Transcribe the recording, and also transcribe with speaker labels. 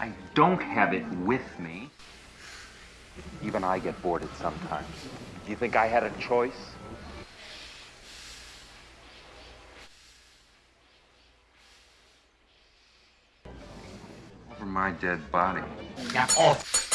Speaker 1: I don't have it with me. Even I get bored at sometimes. Do you think I had a choice? Over my dead body.
Speaker 2: Yeah, off.